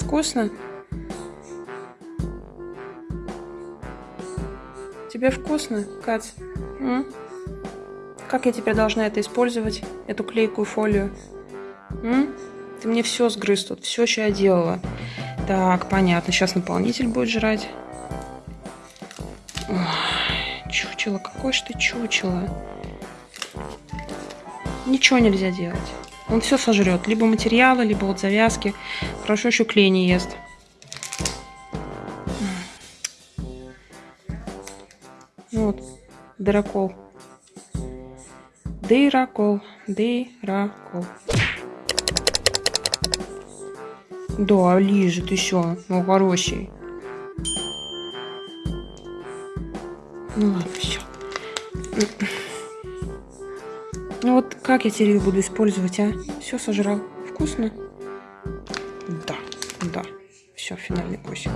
Вкусно? Тебе вкусно, Кать? М? Как я теперь должна это использовать, эту клейкую фолию? М? Ты мне все сгрыз тут, все, что я делала. Так, понятно, сейчас наполнитель будет жрать. Ой, чучело, какое ж ты чучело. Ничего нельзя делать. Он все сожрет. Либо материалы, либо вот завязки. Хорошо еще клей не ест. Вот, дырокол. Дырокол, дырокол. Да, лежит еще, ну хороший. Ну ладно, все. Ну вот как я теперь буду использовать, а? Все сожрал. Вкусно? Да, да. Все, финальный кусик.